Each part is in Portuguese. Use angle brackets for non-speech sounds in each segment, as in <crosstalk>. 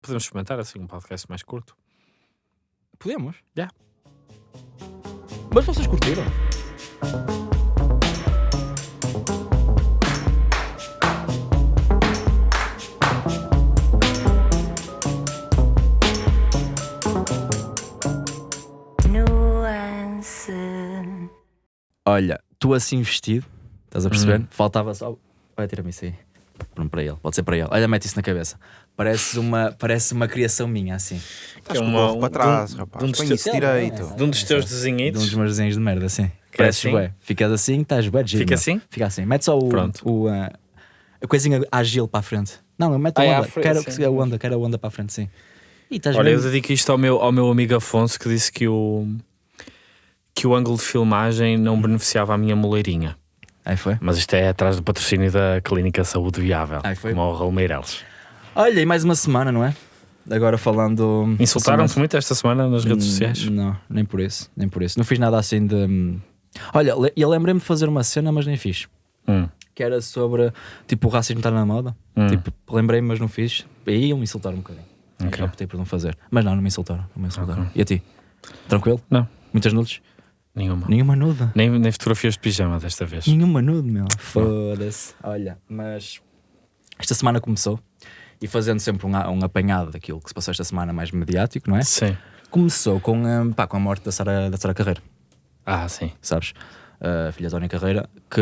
Podemos experimentar assim um podcast mais curto. Podemos? Já. Mas vocês curtiram? Nuance. Olha, tu assim vestido, estás a perceber? Uhum. Faltava só. Olha, tira-me isso aí. Para ele, pode ser para ele. Olha, mete isso na cabeça. Parece uma, parece uma criação minha, assim. Estás É com uma- para um- trás, de um- rapaz. de um dos teus- direito. É, De um dos teus De um dos meus desenhos de merda, assim. Que é Parece assim? bué. Ficas assim, estás bué de giro, Fica assim? Fica assim. Mete só o, Pronto. o, ah, a coisinha ágil para a frente. Não, eu meto Ah, a é à onda. frente, quero sim. a onda, quero a onda para a frente, sim. E estás Olha, eu bem. dedico isto ao meu, ao meu amigo Afonso que disse que o, que o ângulo de filmagem não beneficiava a minha moleirinha. Aí foi. Mas isto é atrás do patrocínio da Clínica Saúde Viável, Ai, foi. como o Raul Meireles. Olha, e mais uma semana, não é? Agora falando. Insultaram-te muito esta semana nas redes Hum, sociais? Não, nem por isso, nem por isso. Não fiz nada assim de. hum, Olha, eu lembrei-me de fazer uma cena, mas nem fiz. Hum. Que era sobre tipo o racismo estar na moda. Hum. Tipo, lembrei-me, mas não fiz. E aí iam me insultar um bocadinho. Ok. Já optei por não fazer. Mas não, não me insultaram. Não me insultaram. Ok. E a ti? Tranquilo? Não, Muitas nudes? Nenhuma. Nenhuma nuda. Nem, nem fotografias de pijama desta vez. Nenhuma nude, meu. Foda-se. Olha, mas esta semana começou. E fazendo sempre um, um apanhado daquilo que se passou esta semana mais mediático, não é? Sim. Começou com, hum, pá, com a morte da Sara, da Sara Carreira. Ah, sim. sabes? A filha de Tony Carreira, que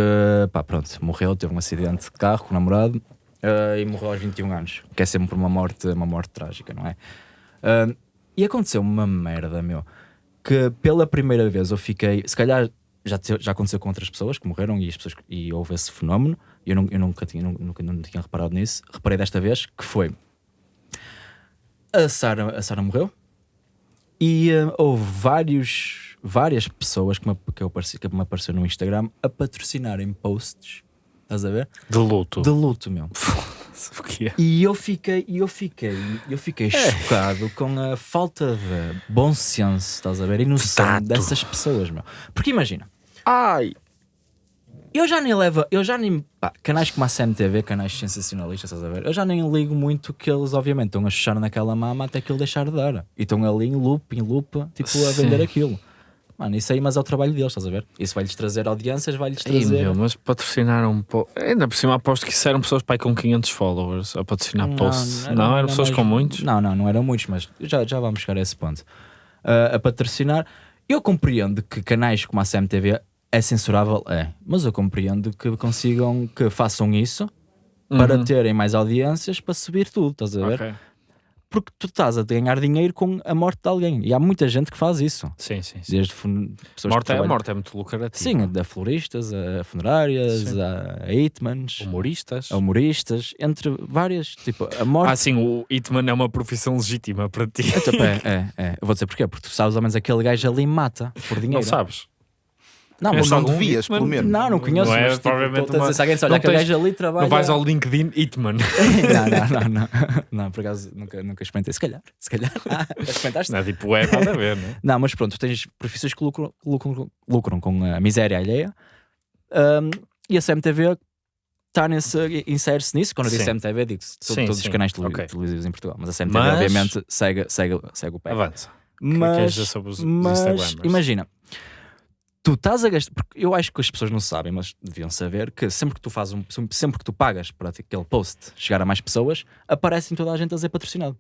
pá, pronto, morreu, teve um acidente de carro com o namorado eh, e morreu aos 21 anos, que é sempre uma morte, uma morte trágica, não é? Ah, e aconteceu uma merda, meu, que pela primeira vez eu fiquei, se calhar já, já aconteceu com outras pessoas que morreram e, as pessoas, e houve esse fenómeno, eu, não- eu nunca, tinha, nunca, não tinha reparado nisso, reparei desta vez, que foi a Sara, a Sara morreu e eh, houve vários, várias pessoas que me, que, eu apareci, que me apareceu no Instagram a patrocinarem posts, estás a ver? De luto. De luto, meu. <laughs> Que é? E eu fiquei, eu fiquei, eu fiquei chocado com a falta de bom senso, estás a ver? E noção dessas pessoas, meu. Porque imagina, Ai! eu já nem levo, eu já nem, pá, canais como a CMTV, canais sensacionalistas, estás a ver? Eu já nem ligo muito que eles, obviamente, estão a chuchar naquela mama até aquilo deixar de dar. E estão ali em loop, em loop, tipo, a Sim. vender aquilo. Mano, isso aí, mas é o trabalho deles, estás a ver? Isso vai-lhes trazer audiências, vai-lhes Ei, trazer. meu, mas patrocinaram um pouco. Ainda por cima aposto que isso eram pessoas pai com 500 followers a patrocinar posts. Não, eram pessoas com muitos. Não, não, não eram muitos, mas já, já vamos chegar a esse ponto. Ah, a patrocinar. Eu compreendo que canais como a CMTV é censurável, é, mas eu compreendo que consigam, que façam isso para Uhum. terem mais audiências para subir tudo, estás a ver? Ok. Porque tu estás a ganhar dinheiro com a morte de alguém e há muita gente que faz isso. Sim, sim, sim. Desde pessoas Morte é, morte é muito lucrativa. Sim, a floristas, a funerárias, Sim. a hitmans, Humoristas. a humoristas, entre várias, tipo, a morte. Ah, sim, o Hitman é uma profissão legítima para ti. É, tipo, é, é, é. Eu vou dizer porquê, porque tu sabes, ao menos aquele gajo ali mata por dinheiro. Não sabes? Não, Conheces mas não devias, pelo menos. não, não conheço. Não é mas, tipo, provavelmente uma- se alguém olha, tens- gajo ali trabalha. Não vais ao LinkedIn Hitman. <laughs> não, não, <laughs> não, não. Não, por acaso nunca, nunca experimentei. Se calhar, se calhar. <laughs> Ah, experimentaste? Não é tipo, é nada a ver, não é? Não, mas pronto, tu tens profissões que lucram, lucram, lucram com a miséria alheia Ahm, e a CMTV está nesse, insere-se nisso. Quando eu digo Sim. CMTV, digo Sim, todos sim, os canais tele- ok. televisivos em Portugal. Mas a CMTV, Mas- obviamente, segue, segue, segue o pé. Avança. que Mas, mas imagina, tu estás a gastar, porque eu acho que as pessoas não sabem, mas deviam saber que sempre que tu fazes um, sempre que tu pagas para aquele post chegar a mais pessoas, aparecem toda a gente a dizer patrocinado.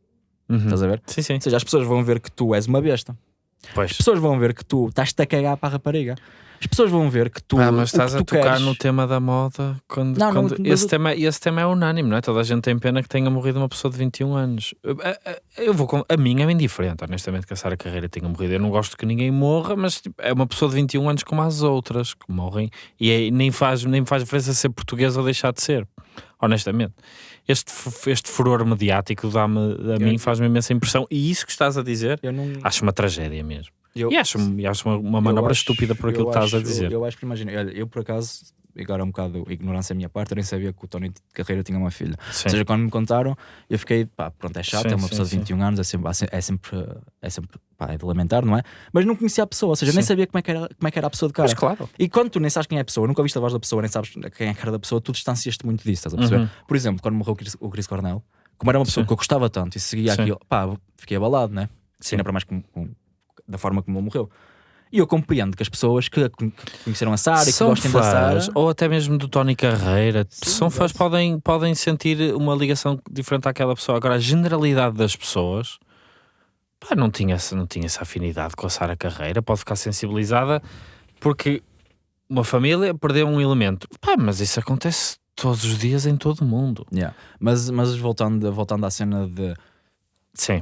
Uhum. Estás a ver? Sim, sim. Ou seja, as pessoas vão ver que tu és uma besta. Pois. As pessoas vão ver que tu estás-te a cagar para a rapariga. As pessoas vão ver que tu. Ah, mas estás a tocar queres- no tema da moda quando, Não, não, quando- mas esse, eu- tema, esse tema é unânime, não é? Toda a gente tem pena que tenha morrido uma pessoa de 21 anos. Eu, eu- eu vou com- a mim é bem diferente, honestamente, que a Sara Carreira tenha morrido. Eu não gosto que ninguém morra, mas tipo, é uma pessoa de 21 anos como as outras que morrem e é- nem, faz, nem faz diferença ser portuguesa ou deixar de ser, honestamente. Este, este furor mediático dá-me, a mim faz-me imensa impressão e isso que estás a dizer Eu não. acho uma tragédia mesmo. Eu- e acho, e acho uma, uma eu manobra acho- estúpida por aquilo eu que estás a acho- dizer. Eu acho que imagina, olha, eu por acaso, agora um bocado ignorância da minha parte, eu nem sabia que o Tony de Carreira tinha uma filha. Sim. Ou seja, quando me contaram, eu fiquei, pá, pronto, é chato, Sim, é uma sim, pessoa de sim. 21 anos, é sempre, é sempre, é sempre pá, é de lamentar, não é? Mas não conhecia a pessoa, ou seja, nem sabia como é, que era, como é que era a pessoa de cara. Mas claro. E quando tu nem sabes quem é a pessoa, nunca viste a voz da pessoa, nem sabes quem é a cara da pessoa, tu distancias-te muito disso, estás a perceber? Uhum. Por exemplo, quando morreu o Chris, o Chris Cornell, como era uma pessoa que eu gostava tanto e seguia aquilo, pá, fiquei abalado, né? Sim. Ainda para mais com, com- da forma como ele morreu. E eu compreendo que as pessoas que, que conheceram a Sara e que gostem da Sara. fãs, ou até mesmo do Tony Carreira, Sim, são fãs, podem, podem sentir uma ligação diferente àquela pessoa. Agora, a generalidade das pessoas pá, não, tinha essa, não tinha essa afinidade com a Sara Carreira, pode ficar sensibilizada porque uma família perdeu um elemento. Pá, mas isso acontece todos os dias em todo o mundo. Yeah. Mas, mas voltando, voltando à cena de Sim,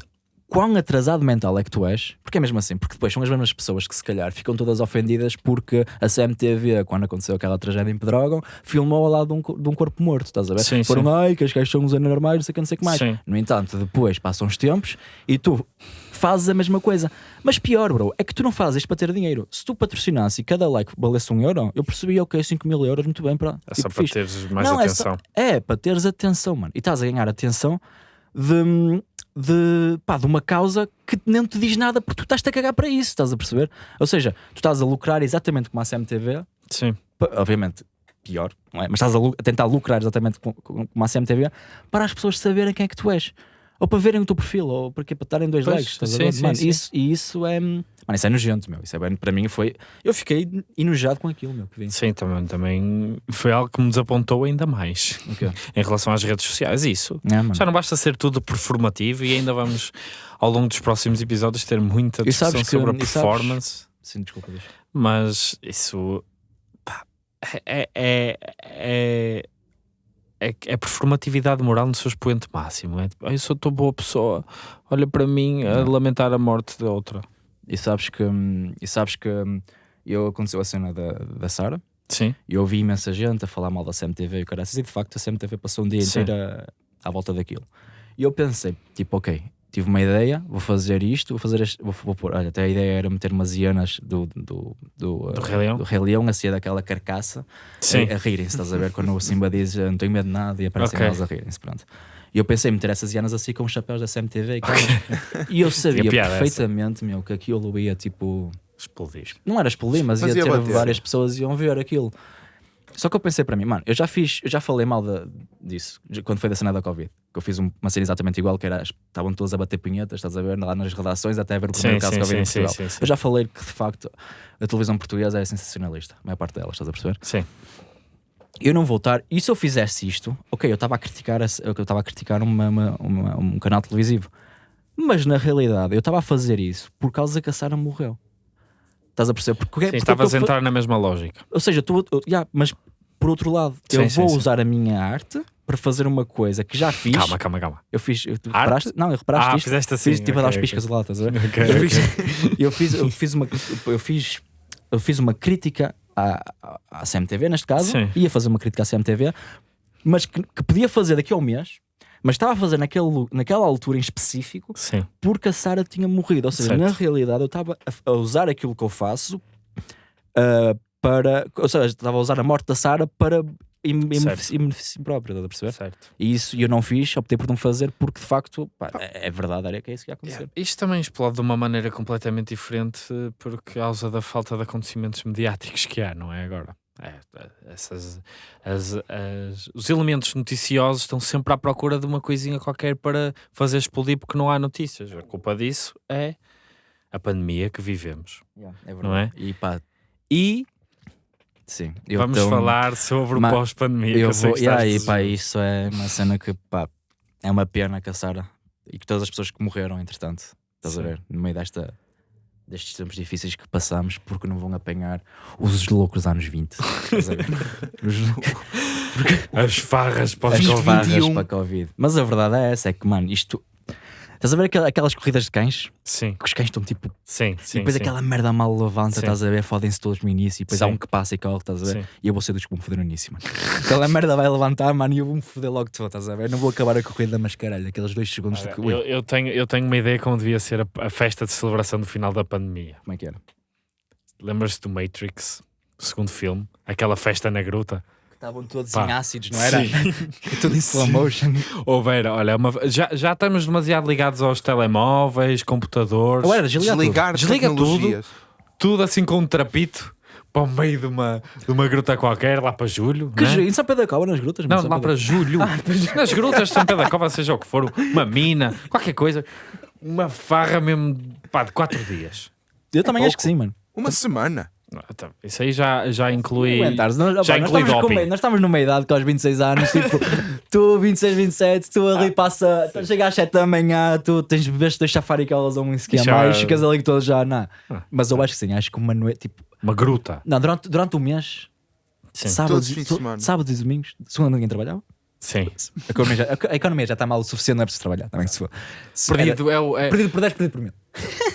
quão atrasado mental é que tu és, porque é mesmo assim, porque depois são as mesmas pessoas que se calhar ficam todas ofendidas porque a CMTV, quando aconteceu aquela tragédia em Pedrógão, filmou ao lado de um, de um corpo morto, estás a ver? Sim, Foram, sim. ai, que as gajas são uns anormais, não sei o que, não sei o que mais. sim. No entanto, depois passam os tempos e tu fazes a mesma coisa. Mas pior, bro, é que tu não fazes isto para ter dinheiro. Se tu patrocinasse e cada like valesse um euro, eu percebi, ok, 5 mil euros, muito bem, para. É só tipo, para fixe. teres mais Não, é só- atenção. É, para teres atenção, mano. E estás a ganhar atenção de, de, pá, de uma causa que nem te diz nada porque tu estás-te a cagar para isso, estás a perceber? Ou seja, tu estás a lucrar exatamente como a CMTV, Sim, obviamente pior, não é? Mas estás a, a tentar lucrar exatamente com- com- como a CMTV para as pessoas saberem quem é que tu és. Ou para verem o teu perfil, ou porque para darem dois Pois, likes. Sim, ver? sim, Mano, sim. Isso, e isso é. Mano, isso é nojento, meu. Isso é bem, para mim foi. Eu fiquei enojado com aquilo, meu, sim, também, também foi algo que me desapontou ainda mais Ok. <laughs> em relação às redes sociais. Isso. É. Já não basta ser tudo performativo e ainda vamos, ao longo dos próximos episódios, ter muita discussão que- sobre a e sabes- performance. Sim, desculpa, deixa. Mas isso pá, é, é, é, é, é performatividade moral no seu expoente máximo. É tipo, "Ah, eu sou tão boa pessoa, olha para mim a lamentar a morte da outra. E sabes que, hum, e sabes que hum, eu aconteceu a cena da, da Sara Sim, e eu ouvi imensa gente a falar mal da CMTV e o caraças, e de facto a CMTV passou um dia Sim. inteiro à volta daquilo. E eu pensei, tipo, ok, tive uma ideia, vou fazer isto, vou fazer este, vou, vou pôr, olha, até a ideia era meter umas hienas do, do, do, do uh, Rei Leão. do Rei Leão a ser daquela carcaça Sim, a, a rirem-se, estás a ver? Quando o Simba diz "Eu não tenho medo de nada e aparecem Ok. elas a rirem-se, pronto. E eu pensei em meter essas hienas assim com os chapéus da CMTV e, aquilo. e eu sabia piada essa. perfeitamente, meu, que aquilo ia tipo explodir. não era explodir, mas, Mas ia ia ter bater. várias pessoas iam ver aquilo. Só que eu pensei para mim, mano, eu já fiz, eu já falei mal da- disso de- quando foi da cena da Covid. Que eu fiz um- uma cena exatamente igual, que era estavam todos a bater punhetas, estás a ver, lá nas redações, até a ver o primeiro Sim, caso sim, de Covid em sim, sim, Portugal. sim, sim. Eu já falei que de facto a televisão portuguesa é sensacionalista, a maior parte delas, estás a perceber? Sim, Eu não vou estar, e se eu fizesse isto, ok, eu estava a criticar, eu estava a criticar uma- uma- uma- um canal televisivo, mas na realidade eu estava a fazer isso por causa que a Sara morreu. Estás a perceber? Porque, sim porque estavas eu a entrar na mesma lógica. ou seja, tu, eu- yeah, mas por outro lado, eu Sim, sim, vou sim. usar a minha arte para fazer uma coisa que já fiz. Calma, calma, calma. Eu fiz. Eu, reparaste? Não, eu reparaste Ah, isto. fizeste assim. Fiz tipo a dar os piscas lá, estás a ver? ok. Eu fiz, eu fiz, eu fiz uma, eu fiz, eu fiz uma crítica à, à- CMTV, neste caso, Sim. ia fazer uma crítica à CMTV, mas que, que podia fazer daqui a um mês, mas estava a fazer naquele, naquela altura em específico, Sim, porque a Sara tinha morrido. Ou seja, Certo. na realidade eu estava a, usar aquilo que eu faço ah, para. Ou seja, estava a usar a morte da Sara para em, em Certo. benefício em benefício próprio, estás a perceber? certo. E isso eu não fiz, optei por não fazer porque de facto pá, é, é verdade, era que é isso que ia acontecer. Isto também explode de uma maneira completamente diferente por causa da falta de acontecimentos mediáticos que há, não é agora? É, é, essas, as- as- os elementos noticiosos estão sempre à procura de uma coisinha qualquer para fazer explodir porque não há notícias. A culpa disso é a pandemia que vivemos. é Não é? E pá, e sim, eu Vamos falar sobre Ma- o pós-pandemia. Eu sei vou, que e aí, pá, isso é uma cena que pá, é uma pena que a Sara e que todas as pessoas que morreram, entretanto, estás a Sim. ver, no meio desta, destes tempos difíceis que passamos, porque não vão apanhar os loucos anos 20. estás a ver? <laughs> Os- As farras as pós-Covid. farras 21. para Covid. Mas a verdade é essa: é que, mano, isto. Estás a ver aquel- aquelas corridas de cães? Sim, Que os cães estão tipo. sim, e sim. depois sim. aquela merda mal levanta, Sim. estás a ver? Fodem-se todos no início e depois há Sim. um que passa e corre, estás a ver? Sim. E eu vou ser dos que vão foder no início, mano. Aquela merda vai levantar, mano, e eu vou-me foder logo todo, estás a ver? Não vou acabar a corrida, mas caralho, aqueles dois segundos de. Olha, eu, eu tenho, eu tenho uma ideia como devia ser a, a festa de celebração do final da pandemia. Como é que era? Lembras-te do Matrix, segundo filme? Aquela festa na gruta? Estavam todos Pá. em ácidos, não era? Sim. <laughs> Tudo em slow motion. Houver, olha, é uma- já, já estamos demasiado ligados aos telemóveis, computadores, Ou era desligar tudo. Desliga tudo. tudo assim com um trapito para o meio de uma, de uma gruta qualquer, lá para julho. Que né? Em São Pedro da Cova, nas grutas? Não, São lá Pedro <laughs> para julho. Nas grutas de São Pedro da Cova, seja o que for, uma mina, qualquer coisa. Uma farra mesmo pá, de 4 dias. Eu também É acho que sim, mano. Uma semana. Ah, tá, Isso aí já, já inclui. Aguentares, nós, já opa, nós, inclui estamos com nós estamos numa idade que aos 26 anos, tipo, <laughs> tu 26, 27, tu ali passa, tu chega às 7 da manhã, tu tens bebês dois chafaricalas ou um esquema Já- mais, ficas ali todo já, não. Ah. Mas eu acho que sim, acho que uma noite, tipo, Uma gruta. não, durante, durante o mês, Sim. Todos os to- semana. sábados e domingos, segunda ninguém trabalhava. Sim. A economia, já, a economia já está mal o suficiente, não é preciso trabalhar, também se for. Se era- Perdido é o. é- perdido por 10, perdido por mil. <laughs>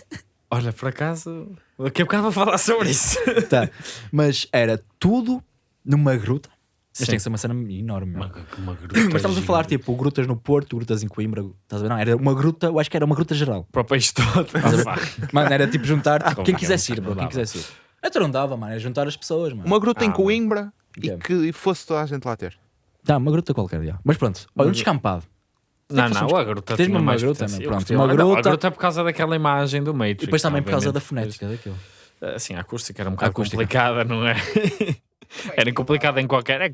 Olha, por acaso, daqui a bocado vou falar sobre isso. Tá. Mas era tudo numa gruta. Mas Sim. tem que ser uma cena enorme. Uma, uma gruta. Mas estamos a falar tipo grutas no Porto, grutas em Coimbra, estás a ver? Não, era uma gruta, eu acho que era uma gruta geral. Para o país todo. Mano, era tipo juntar tipo, quem que quisesse ir, bro, quem quisesse ir. Então não dava, mano, é juntar as pessoas, mano. Uma gruta Ah, em mano. Coimbra e que fosse toda a gente lá ter. Tá, uma gruta qualquer dia. Mas pronto, olha, um descampado. Não, não, a gruta Tens tinha uma mais gruta, Eu pronto, uma Não, gruta- A gruta é por causa daquela imagem do Matrix. E depois também por causa da fonética daquilo. Assim, a acústica era um bocado complicada, não é? <laughs> era complicada em qualquer. É,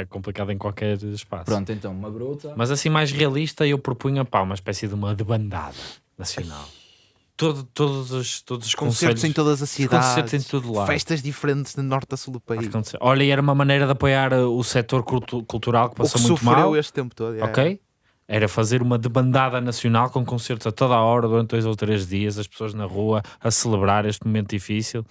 é complicada em qualquer espaço. Pronto, então, uma gruta. Mas assim, mais realista, eu propunha pá, uma espécie de uma debandada nacional. Todo, todos os, todos os Concertos conselhos- em todas as cidades. concertos em todo lado. Festas diferentes de norte a sul do país. Olha, e era uma maneira de apoiar uh, o setor cultu- cultural que O que passou muito sofreu mal. este tempo todo. é. Ok? Era fazer uma debandada nacional com concertos a toda a hora durante dois ou três dias, as pessoas na rua a celebrar este momento difícil.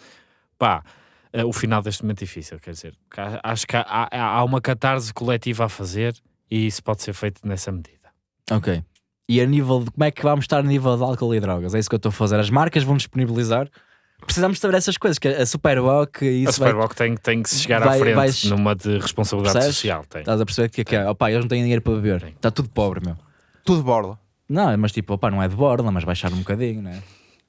Pá, eh, o final deste momento difícil, quer dizer, acho que há- há uma catarse coletiva a fazer e isso pode ser feito nessa medida. Ok. E a nível de como é que vamos estar a nível de álcool e drogas? É isso que eu estou a fazer. As marcas vão disponibilizar. Precisamos saber essas coisas, que a Superboc e a isso vai, Superboc tem, tem que se chegar vai- à frente vais- numa de responsabilidade Percebes? social. Tem. Estás a perceber que, que é? Opá, eles não têm dinheiro para beber. Está tudo pobre, meu. Tudo borla. Não, mas tipo, opá, não é de borda, mas baixar um bocadinho, né?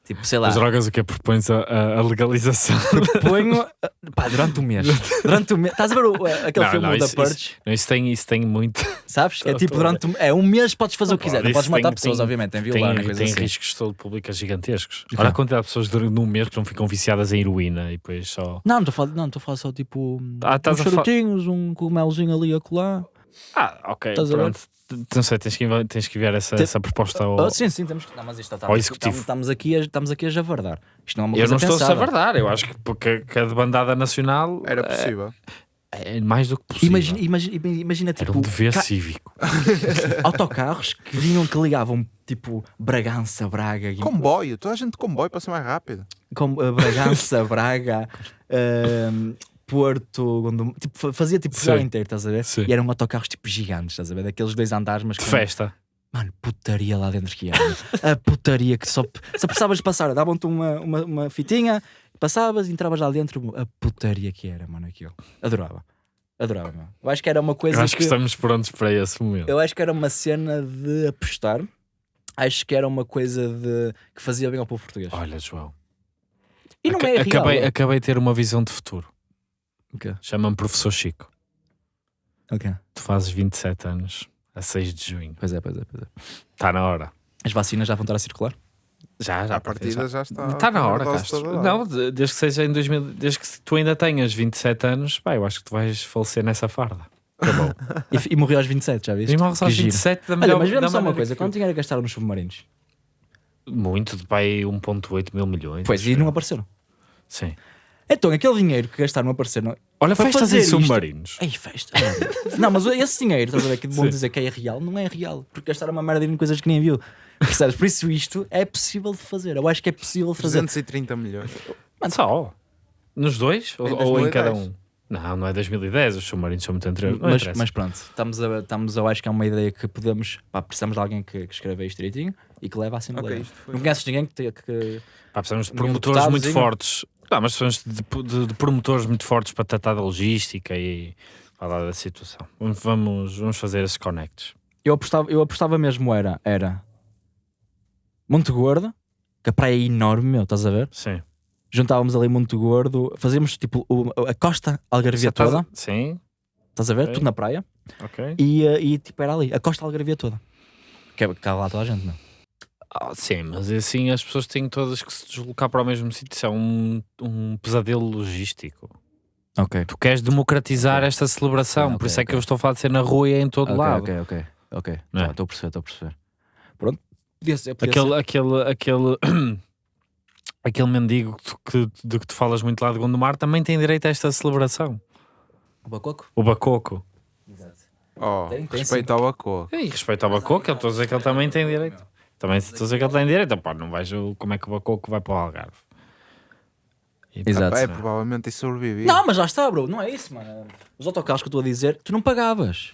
Tipo, sei lá, As drogas o que propões a, a- legalização. ponho <laughs> pá, durante um mês. Durante um mês. Estás a ver o- aquele Não, filme não, da isso- Purge? Não, isso, tem, isso tem muito. Sabes? É <laughs> tipo, durante um, é um mês podes fazer o que quiser. Não Isso podes matar tem- pessoas, tem- obviamente, tem tem, violar, coisa tem assim. riscos de saúde pública gigantescos. Olha a quantidade de pessoas durante num mês que não ficam viciadas em heroína e depois só. Não, não estou a falar, não, estou a falar só tipo Ah, uns charutinhos, um cogumelzinho ali a colar. Ah, ok, Estás a ver? pronto. Não sei, tens que, tens que enviar essa, Te- essa proposta ao. Oh, sim, sim, temos que. Não, mas isto está, Ao estamos, executivo. estamos, aqui a, estamos aqui a javardar. Isto não é uma eu coisa não estou a pensada. savardar, eu acho que, porque, que a debandada nacional Era é- possível. é, mais do que possível. Imagina, imagina, imagina Era tipo um dever ca- cívico. <laughs> autocarros que vinham que ligavam tipo Bragança, Braga, Guim- Comboio. Toda a gente de comboio para ser mais rápido. com, eh, Bragança, <laughs> Braga, ehm, Porto, Gondom- tipo, fa- fazia tipo Sim. inteiro, estás a ver? Sim. E eram autocarros tipo gigantes, estás a ver? Daqueles dois andares, mas com- festa. Mano, putaria lá dentro que era. a putaria que só, só precisavas passar, davam-te uma, uma, uma fitinha, passavas, entravas lá dentro, a putaria que era, mano, aquilo. Adorava. Adorava, meu. Eu acho que era uma coisa Eu acho que que, estamos prontos para esse momento. eu acho que era uma cena de apostar. Acho que era uma coisa de que fazia bem ao povo português. Olha, João. E não aca- é real. acabei, é. acabei de ter uma visão de futuro. Ok, Chama-me Professor Chico. ok. Tu fazes 27 anos a 6 de junho. Pois é, pois é, pois é. Está na hora. As vacinas já vão estar a circular? Já, já. À partida já está. Está na a hora, Castro. dada. Não, de- desde que seja em 2000, desde que tu ainda tenhas 27 anos, pá, eu acho que tu vais falecer nessa farda. Acabou. <laughs> E, e morreu aos 27, já viste? E morres aos giro. 27 da Olha, melhor mas vemos só uma coisa: quanto dinheiro gastaram nos submarinos? Muito, de pai 1.8 mil milhões. Pois, e não apareceram. Sim. Então, aquele dinheiro que gastaram a aparecer. Olha, Para festas fazer em isto- submarinos. Ei, festa. <laughs> não, mas esse dinheiro, estás a ver que vão Sim. dizer que é real, não é real. Porque gastaram uma merda em coisas que nem viu. Percebes? Por isso, isto é possível de fazer. Eu acho que é possível de fazer. 330 milhões. Só. Nos dois? Ou, Em ou em 2010. cada um? Não, não é 2010. Os submarinos são muito anteriores. Mas, interessa. mas pronto, estamos a, estamos, eu acho que é uma ideia que podemos. Pá, precisamos de alguém que, que escreva isto direitinho e que leve à Assembleia. Ok, isto foi- Não conheces ninguém que, que, Pá, precisamos de promotores muito fortes. Não, mas precisamos de, de- de promotores muito fortes para tratar da logística e falar da situação. Vamos, vamos, fazer esses connects. Eu apostava, eu apostava mesmo era, era Monte Gordo, que a praia é enorme, meu, estás a ver? Sim. Juntávamos ali Monte Gordo, fazíamos tipo o- a costa Algarvia toda, Sim, estás a ver? Ok. Tudo na praia. ok. E, eh, e tipo era ali, a costa Algarvia toda. Que é que há lá toda a gente, não? Ah, sim, mas assim as pessoas têm todas que se deslocar para o mesmo sítio. Isso é um, um pesadelo logístico. Ok. Tu queres democratizar Ok. esta celebração, Ok, por isso é que ok. eu estou a falar de ser na rua e em todo Ok, lado. ok, ok. Ok. Não é? Tá, Estou a perceber, estou a perceber. Pronto. Podia ser, podia Aquele, aquele, aquele, <clears throat> aquele mendigo que tu- que, de que tu falas muito lá de Gondomar também tem direito a esta celebração. ser. O Bacoco? O Bacoco. Oh, Tem- tem respeito ao Bacoa. E respeito ao Bacoco, eu estou a dizer que ele também tem direito. Também estou a dizer que ele tem direito. Pá, não vejo como é que o Bacoco vai para o Algarve. E, pá, Exato. É, provavelmente isso sobrevivia. Não, mas já está, bro. Não é isso, mano. Os autocarros que eu estou a dizer, tu não pagavas.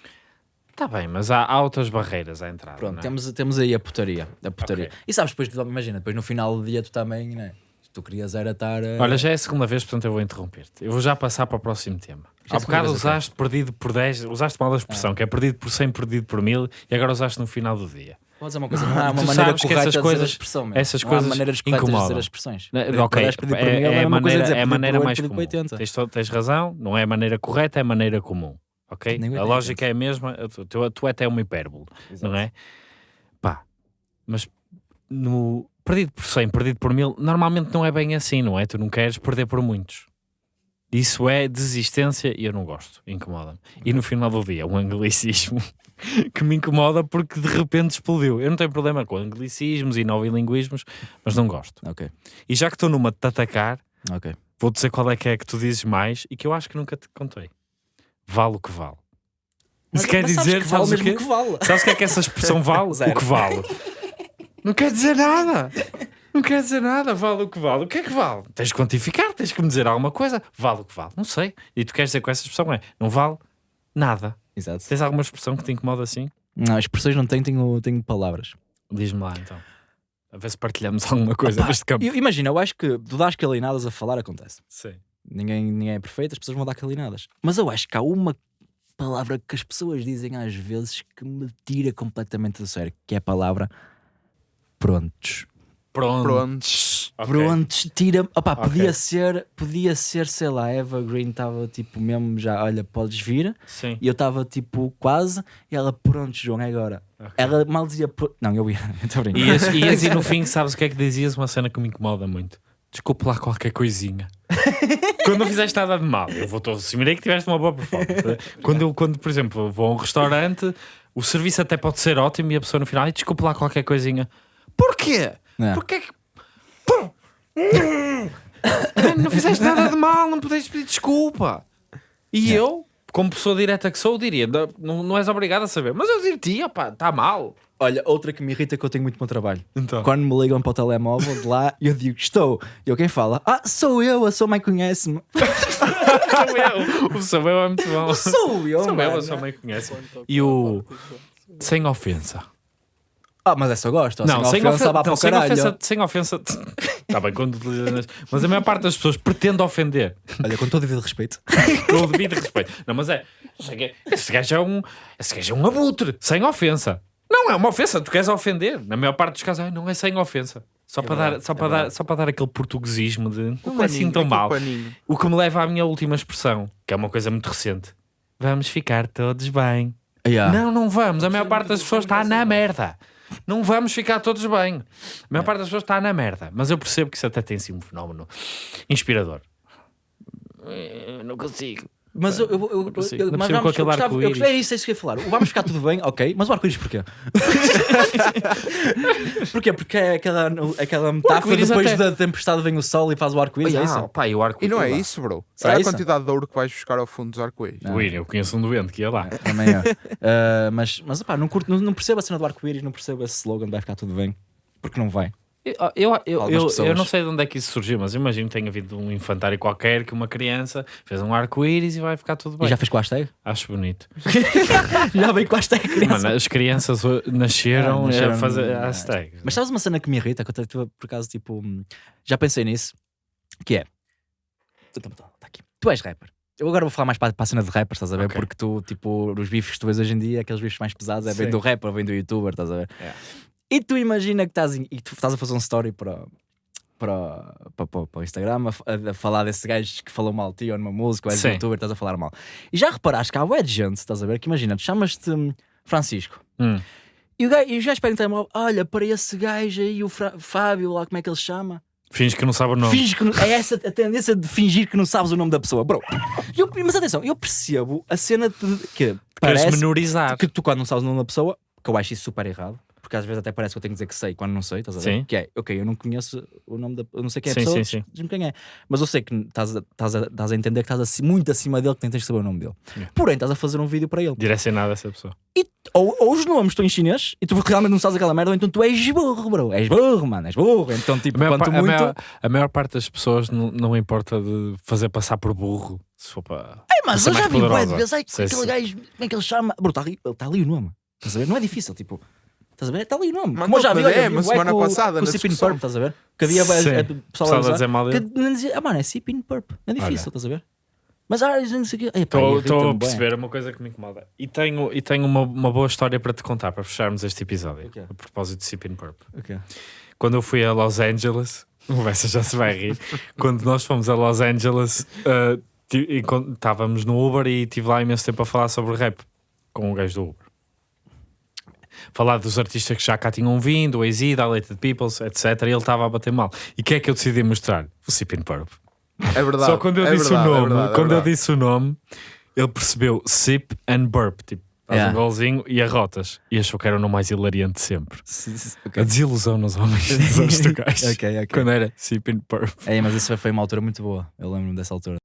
Está bem, mas há, há outras barreiras à entrada. Pronto, não é? temos, temos aí a putaria. A putaria. Ok. E sabes, depois, imagina, depois no final do dia tu também, né? Tu querias era estar. eh, Olha, já é a segunda vez, portanto eu vou interromper-te. Eu vou já passar para o próximo tema. Já é Há a bocado usaste perdido por 10, usaste mal a expressão, que é perdido por 100, perdido por 1000, e agora usaste no final do dia. Vou dizer uma coisa, <laughs> não há uma Tu maneira sabes que essas coisas- a expressão, essas não coisas há maneiras corretas de dizer as expressões. Por ok, 10, pedir por é, mil, é mesma coisa maneira, dizer é a maneira mais 8, pedir comum. por 80. Tens, tens razão, não é a maneira correta, é a maneira comum. Ok? Nem A 80. lógica é a mesma, tu, tu, tu até é uma hipérbole, não é? Pá, mas no perdido por 100, perdido por 1000, normalmente não é bem assim, não é? Tu não queres perder por muitos. Isso é desistência e eu não gosto, incomoda-me. E no final do dia, um anglicismo <laughs> que me incomoda porque de repente explodiu. Eu não tenho problema com anglicismos e novilinguismos, mas não gosto. Ok, E já que estou numa de te atacar, ok. vou dizer qual é que é que tu dizes mais e que eu acho que nunca te contei. Vale o que vale. Isso quer Mas sabes dizer, que vale sabes o mesmo quê? que vale. Sabes o que é que essa expressão vale? Zero. <laughs> o que vale. <laughs> Não quer dizer nada. Não quer dizer nada, vale o que vale. O que é que vale? Tens de quantificar, tens que me dizer alguma coisa. Vale o que vale. Não sei. E tu queres dizer com essa expressão é, não vale nada. Exato. Tens alguma expressão que te incomoda assim? Não, expressões não tenho, tenho, tenho palavras. Diz-me lá então. A ver se partilhamos alguma coisa Opa, deste campo. eu- imagina, eu acho que tu dás calinadas a falar acontece. Sim. Ninguém, ninguém é perfeito, as pessoas vão dar calinadas. Mas eu acho que há uma palavra que as pessoas dizem às vezes que me tira completamente do sério, que é a palavra prontos. Pronto. Prontos. Ok. Prontos, tira. Opá, Ok. podia ser, podia ser, sei lá, Eva Green estava tipo mesmo já, olha, podes vir. Sim. E eu estava tipo quase, e ela, pronto, João, é agora. Ok. Ela mal dizia, "Pro-". não, eu ia, <laughs> estou a brincar. Ias, ias e no fim, sabes o que é que dizias? Uma cena que me incomoda muito. Desculpe lá qualquer coisinha. <laughs> quando não fizeste nada de mal, eu vou assumir que tiveste uma boa performance. <laughs> Quando eu, quando, por exemplo, vou a um restaurante, o serviço até pode ser ótimo e a pessoa no final, "Ai, desculpe lá qualquer coisinha. Porquê? Não. Porquê que. Pô! não fizeste nada de mal, não podes pedir desculpa. E eu, como pessoa direta que sou, diria: "Não- não, és obrigado a saber, mas eu diria-te, opá, está mal. Olha, outra que me irrita é que eu tenho muito bom trabalho. Então. Quando me ligam para o telemóvel de lá, eu digo, estou. E eu quem fala, ah, sou eu, a sua mãe conhece-me. <laughs> Sou eu. O Samuel é muito bom. Sou eu, Samuel, mano. a sua mãe conhece. E o. Sem ofensa. Ah, mas essa eu gosto. Não, sem ofensa. para Não, sem ofensa. Sem ofensa. Está <laughs> bem, quando. Mas a maior parte das pessoas pretende ofender. Olha, com todo o devido respeito. <laughs> Com o devido respeito. Não, mas é. Esse gajo é um. Esse gajo é um abutre. Sem ofensa. Não é uma ofensa, tu queres ofender. Na maior parte dos casos, "Ai, não é sem ofensa. Só, para, dar, só, para dar, só para dar aquele portuguesismo de não é assim tão mal. paninho. O que me leva à minha última expressão, que é uma coisa muito recente. Vamos ficar todos bem. Yeah. Não, não vamos. A maior parte das pessoas está na merda. Não vamos ficar todos bem. A maior parte das pessoas está na merda. Mas eu percebo que isso até tem sido um fenómeno inspirador. Eu não consigo. Mas eu, eu, eu, eu, mas vamos, eu gostava, eu gostava, é isso, é isso que eu ia falar. O Vamos ficar tudo bem, <laughs> ok, mas o arco-íris porquê? <laughs> porquê? Porque é aquela, aquela metáfora depois até- da tempestade vem o sol e faz o arco-íris, é isso? pá, e o arco E não é isso, bro. Será Olha a isso? quantidade de ouro que vais buscar ao fundo dos arco-íris. Ui, eu conheço um doente que ia lá. Também é. Ah, mas, mas opá, não, curto, não, não percebo a cena do arco-íris, não percebo esse slogan, vai ficar tudo bem. Porque não vai. Eu, eu, eu, eu, não sei de onde é que isso surgiu, mas imagino que tenha havido um infantário qualquer que uma criança fez um arco-íris e vai ficar tudo bem. E já fez com a hashtag? Acho bonito. <laughs> já veio com a hashtag, criança. Mano, as crianças nasceram, Ah, nasceram a fazer hashtags. Mas sabes uma cena que me irrita? Que eu tive, por acaso, tipo, hum, já pensei nisso. Que é. Tu- tá aqui. Tu és rapper. Eu agora vou falar mais para, para a cena de rappers, estás a ver? Ok. Porque tu, tipo, os bifes que tu vês hoje em dia, aqueles bifes mais pesados, é bem Sim. do rapper, vem do youtuber, estás a ver? É. E tu imagina que estás, em- e tu estás a fazer um story para. Para, para, para, o Instagram a, a- falar desse gajo que falou mal de ti ou numa música, ou és Sim. youtuber, estás a falar mal. E já reparaste que há de gente, estás a ver? Que imagina, tu chamas-te hum, Francisco, Hum. e o gajo, e os gajos telemóvel, olha, para esse gajo aí, o Fra- Fábio, lá como é que ele se chama? Finge que não sabe o nome. Finge que não- é essa a tendência de fingir que não sabes o nome da pessoa, bro. Eu- mas atenção, eu percebo a cena de que Queres parece menorizar. que tu quando não sabes o nome da pessoa, que eu acho isso super errado, porque às vezes até parece que eu tenho que dizer que sei quando não sei, estás a ver? Sim. Que é, ok, eu não conheço o nome da eu não sei quem é a Sim, pessoa, sim, sim. diz-me quem é. Mas eu sei que estás a, estás a, estás a entender que estás muito acima dele, que nem tens que saber o nome dele. Yeah. Porém, estás a fazer um vídeo para ele. Direcionado a essa pessoa. E, ou, ou os nomes estão em chinês e tu realmente não sabes aquela merda, ou então tu és burro, bro. És burro, mano, és burro. Então, A tipo, maior, quanto pa- a muito. maior- a maior parte das pessoas não, não importa de fazer passar por burro. Se for para. É, mas eu já vi bué de vezes, ai, aquele gajo, como é que ele chama? Bro, está ali, está ali o nome. Estás a ver? Não é difícil, tipo. Estás a ver? Está ali o nome. Mandou Como eu já vi, olha, DM vi a bué semana com, passada, com o na Sipin. Purp, estás a ver? Que havia Sim. é, Pessoal a dizer mal que dele. não dizia, ah, mano, é Sipin Purp. É difícil, estás a ver? Mas ah, não sei o quê. Estou a perceber uma coisa que me incomoda. E tenho, e tenho uma, uma boa história para te contar, para fecharmos este episódio. Ok. A propósito de Sipin Purp. Ok. Quando eu fui a Los Angeles, <laughs> o Bessa já se vai rir. Quando nós fomos a Los Angeles, uh, estávamos no Uber e estive lá imenso tempo a falar sobre rap com o gajo do Uber. Falar dos artistas que já cá tinham vindo, o AZ, Dilated Peoples, etc. E ele estava a bater mal. E o que é que eu decidi mostrar? O Sipin Purp. É verdade. Só quando eu é disse verdade, o é nome, verdade, é quando eu verdade. disse o nome, ele percebeu Sip and Burp, tipo, faz Yeah. um golzinho e arrotas. E achou que era o nome mais hilariante de sempre. Sim, A desilusão nos homens dos anos do gajo. Ok, ok. Quando era Sip and Burp. É, mas isso foi uma altura muito boa. Eu lembro-me dessa altura.